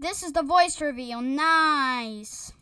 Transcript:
This is the voice reveal. Nice.